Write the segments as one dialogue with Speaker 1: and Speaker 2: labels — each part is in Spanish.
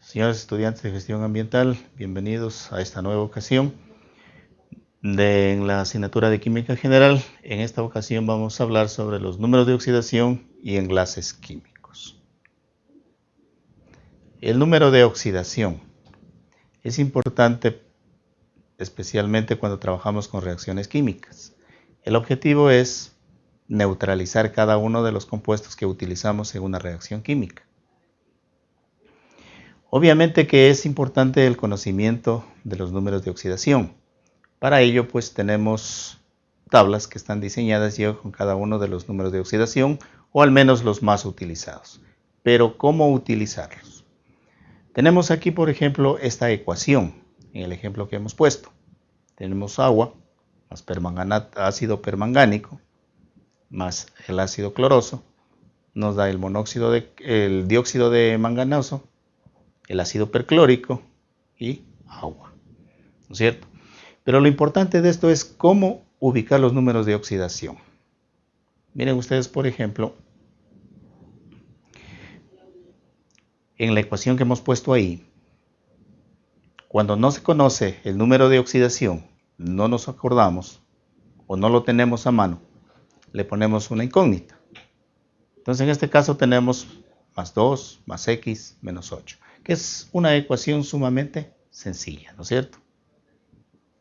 Speaker 1: Señores estudiantes de gestión ambiental, bienvenidos a esta nueva ocasión de la asignatura de química general. En esta ocasión vamos a hablar sobre los números de oxidación y enlaces químicos. El número de oxidación es importante especialmente cuando trabajamos con reacciones químicas. El objetivo es neutralizar cada uno de los compuestos que utilizamos en una reacción química. Obviamente que es importante el conocimiento de los números de oxidación. Para ello pues tenemos tablas que están diseñadas ya con cada uno de los números de oxidación o al menos los más utilizados. Pero ¿cómo utilizarlos? Tenemos aquí por ejemplo esta ecuación en el ejemplo que hemos puesto. Tenemos agua más ácido permangánico más el ácido cloroso nos da el monóxido de el dióxido de manganoso el ácido perclórico y agua. ¿No es cierto? Pero lo importante de esto es cómo ubicar los números de oxidación. Miren ustedes, por ejemplo, en la ecuación que hemos puesto ahí, cuando no se conoce el número de oxidación, no nos acordamos o no lo tenemos a mano, le ponemos una incógnita. Entonces en este caso tenemos más 2 más x menos 8 que es una ecuación sumamente sencilla, ¿no es cierto?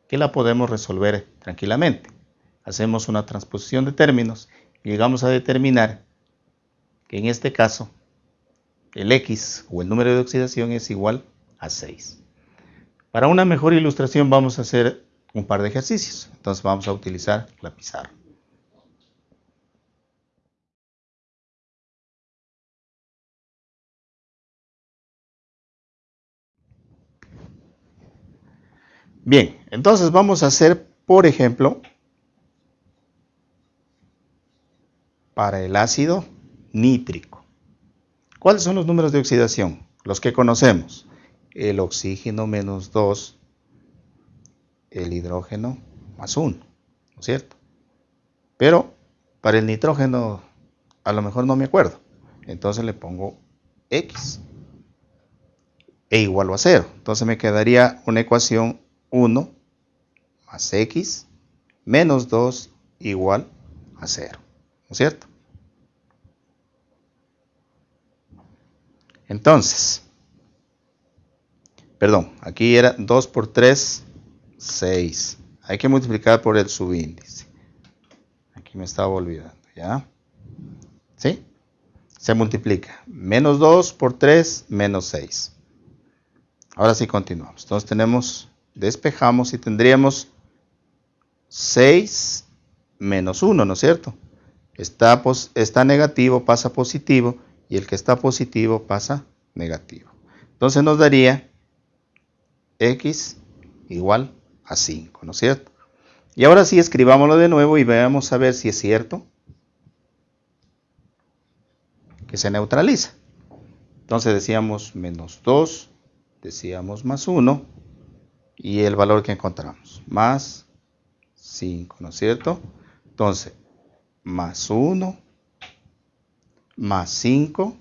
Speaker 1: Que la podemos resolver tranquilamente. Hacemos una transposición de términos y llegamos a determinar que en este caso el X o el número de oxidación es igual a 6. Para una mejor ilustración vamos a hacer un par de ejercicios. Entonces vamos a utilizar la pizarra. Bien, entonces vamos a hacer, por ejemplo, para el ácido nítrico. ¿Cuáles son los números de oxidación? Los que conocemos. El oxígeno menos 2, el hidrógeno más 1, ¿no es cierto? Pero para el nitrógeno a lo mejor no me acuerdo. Entonces le pongo X e igual a 0. Entonces me quedaría una ecuación 1 más x menos 2 igual a 0. ¿No es cierto? Entonces, perdón, aquí era 2 por 3, 6. Hay que multiplicar por el subíndice. Aquí me estaba olvidando, ¿ya? ¿Sí? Se multiplica. Menos 2 por 3, menos 6. Ahora sí continuamos. Entonces tenemos despejamos y tendríamos 6 menos 1, ¿no es cierto? Está, está negativo, pasa positivo, y el que está positivo pasa negativo. Entonces nos daría x igual a 5, ¿no es cierto? Y ahora sí escribámoslo de nuevo y veamos a ver si es cierto que se neutraliza. Entonces decíamos menos 2, decíamos más 1, y el valor que encontramos, más 5, ¿no es cierto? Entonces, más 1, más 5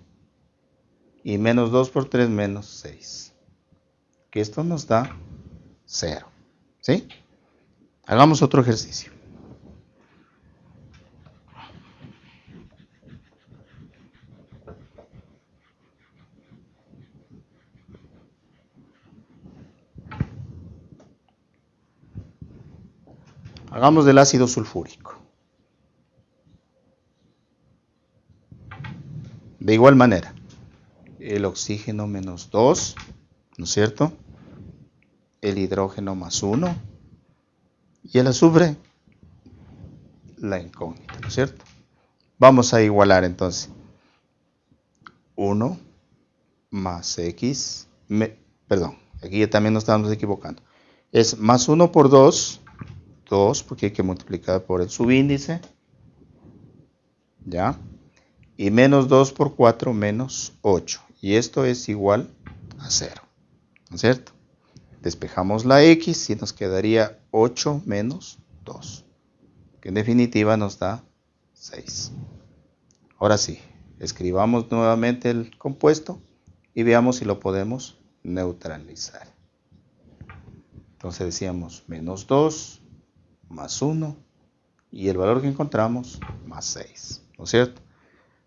Speaker 1: y menos 2 por 3 menos 6. Que esto nos da 0. ¿Sí? Hagamos otro ejercicio. Hagamos del ácido sulfúrico. De igual manera, el oxígeno menos 2, ¿no es cierto? El hidrógeno más 1 y el azufre, la incógnita, ¿no es cierto? Vamos a igualar entonces. 1 más x, perdón, aquí también nos estamos equivocando. Es más 1 por 2 2 porque hay que multiplicar por el subíndice. ¿Ya? Y menos 2 por 4 menos 8. Y esto es igual a 0. ¿No es cierto? Despejamos la x y nos quedaría 8 menos 2. Que en definitiva nos da 6. Ahora sí, escribamos nuevamente el compuesto y veamos si lo podemos neutralizar. Entonces decíamos menos 2 más 1 y el valor que encontramos más 6, ¿no es cierto?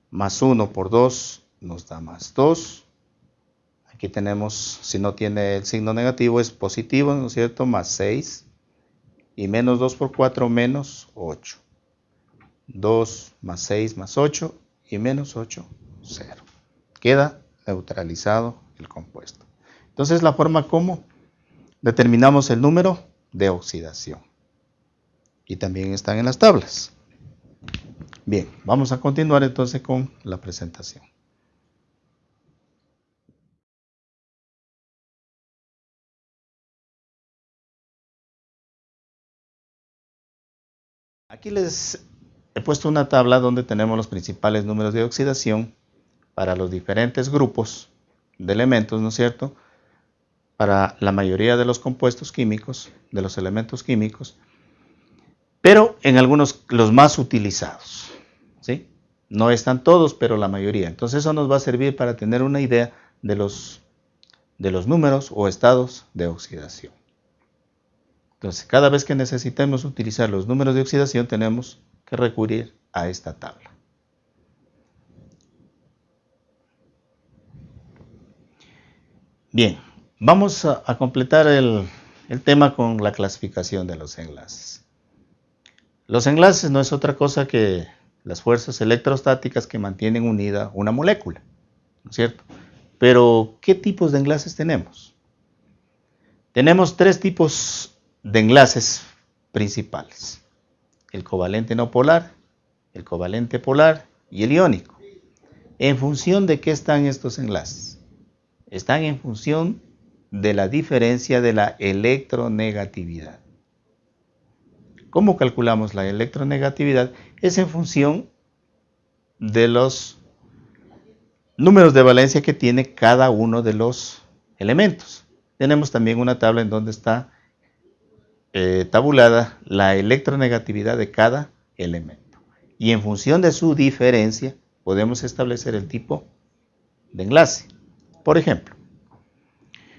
Speaker 1: Más 1 por 2 nos da más 2. Aquí tenemos, si no tiene el signo negativo, es positivo, ¿no es cierto? Más 6. Y menos 2 por 4 menos 8. 2 más 6 más 8 y menos 8, 0. Queda neutralizado el compuesto. Entonces la forma como determinamos el número de oxidación. Y también están en las tablas. Bien, vamos a continuar entonces con la presentación. Aquí les he puesto una tabla donde tenemos los principales números de oxidación para los diferentes grupos de elementos, ¿no es cierto? Para la mayoría de los compuestos químicos, de los elementos químicos, pero en algunos los más utilizados, ¿sí? No están todos, pero la mayoría. Entonces eso nos va a servir para tener una idea de los, de los números o estados de oxidación. Entonces, cada vez que necesitemos utilizar los números de oxidación, tenemos que recurrir a esta tabla. Bien, vamos a, completar el, el tema con la clasificación de los enlaces. Los enlaces no es otra cosa que las fuerzas electrostáticas que mantienen unida una molécula, ¿no es cierto? Pero, ¿qué tipos de enlaces tenemos? Tenemos tres tipos de enlaces principales. El covalente no polar, el covalente polar y el iónico. ¿En función de qué están estos enlaces? Están en función de la diferencia de la electronegatividad. ¿Cómo calculamos la electronegatividad? Es en función de los números de valencia que tiene cada uno de los elementos. Tenemos también una tabla en donde está eh, tabulada la electronegatividad de cada elemento. Y en función de su diferencia podemos establecer el tipo de enlace. Por ejemplo,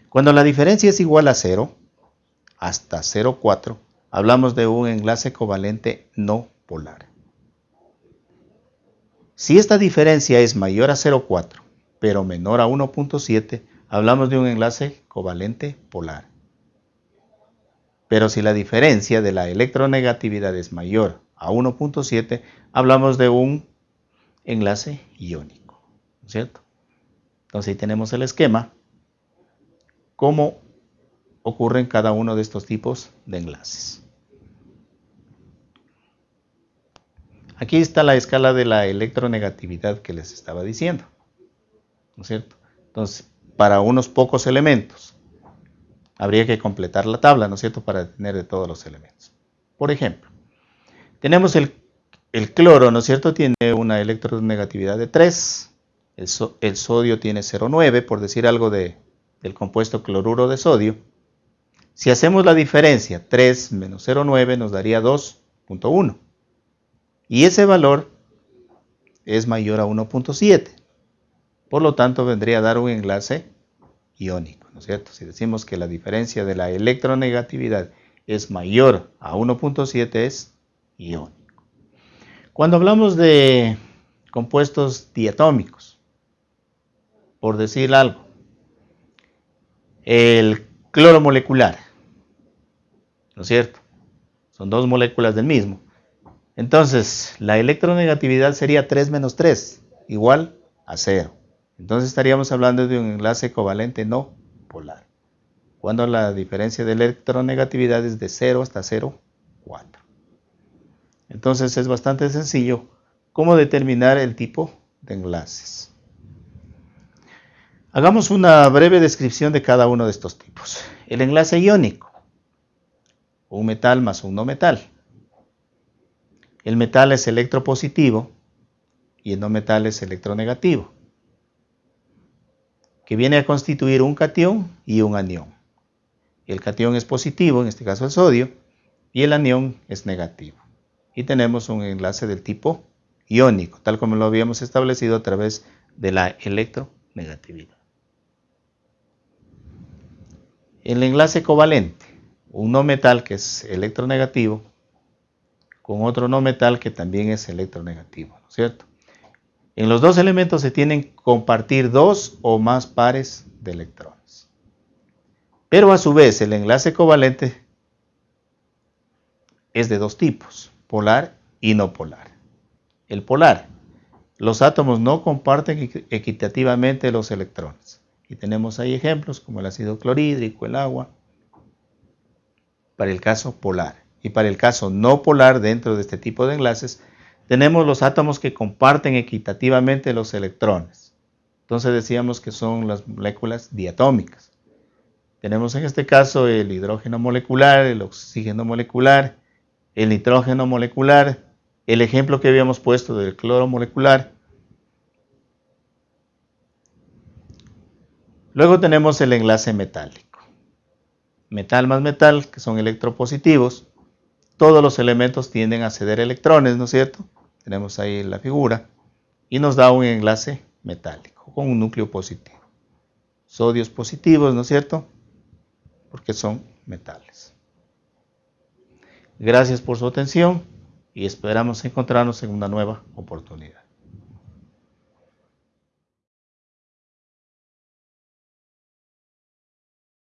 Speaker 1: cuando la diferencia es igual a 0, hasta 0,4, hablamos de un enlace covalente no polar. Si esta diferencia es mayor a 0,4, pero menor a 1.7, hablamos de un enlace covalente polar. Pero si la diferencia de la electronegatividad es mayor a 1.7, hablamos de un enlace iónico, ¿cierto? Entonces ahí tenemos el esquema, cómo ocurren cada uno de estos tipos de enlaces. Aquí está la escala de la electronegatividad que les estaba diciendo, ¿no es cierto? Entonces, para unos pocos elementos, habría que completar la tabla, ¿no es cierto?, para tener de todos los elementos. Por ejemplo, tenemos el, cloro, ¿no es cierto?, tiene una electronegatividad de 3, el, sodio tiene 0,9, por decir algo de, del compuesto cloruro de sodio. Si hacemos la diferencia, 3 menos 0,9 nos daría 2.1. Y ese valor es mayor a 1.7. Por lo tanto, vendría a dar un enlace iónico. ¿no es cierto? Si decimos que la diferencia de la electronegatividad es mayor a 1.7 es iónico. Cuando hablamos de compuestos diatómicos, por decir algo, el cloro molecular, ¿no es cierto? Son dos moléculas del mismo. Entonces, la electronegatividad sería 3 menos 3, igual a 0. Entonces estaríamos hablando de un enlace covalente no polar, cuando la diferencia de electronegatividad es de 0 hasta 0,4. Entonces es bastante sencillo cómo determinar el tipo de enlaces. Hagamos una breve descripción de cada uno de estos tipos. El enlace iónico, un metal más un no metal. El metal es electropositivo y el no metal es electronegativo que viene a constituir un cation y un anión. El cation es positivo, en este caso el sodio, y el anión es negativo. Y tenemos un enlace del tipo iónico, tal como lo habíamos establecido a través de la electronegatividad. El enlace covalente, un no metal que es electronegativo con otro no metal que también es electronegativo, ¿no es cierto? En los dos elementos se tienen que compartir dos o más pares de electrones. Pero a su vez el enlace covalente es de dos tipos, polar y no polar. El polar, los átomos no comparten equitativamente los electrones. Y tenemos ahí ejemplos como el ácido clorhídrico, el agua, para el caso polar. Y para el caso no polar dentro de este tipo de enlaces, tenemos los átomos que comparten equitativamente los electrones. Entonces decíamos que son las moléculas diatómicas. Tenemos en este caso el hidrógeno molecular, el oxígeno molecular, el nitrógeno molecular, el ejemplo que habíamos puesto del cloro molecular. Luego tenemos el enlace metálico. Metal más metal, que son electropositivos, todos los elementos tienden a ceder electrones, ¿no es cierto? Tenemos ahí la figura y nos da un enlace metálico con un núcleo positivo. Sodios positivos, ¿no es cierto? Porque son metales. Gracias por su atención y esperamos encontrarnos en una nueva oportunidad.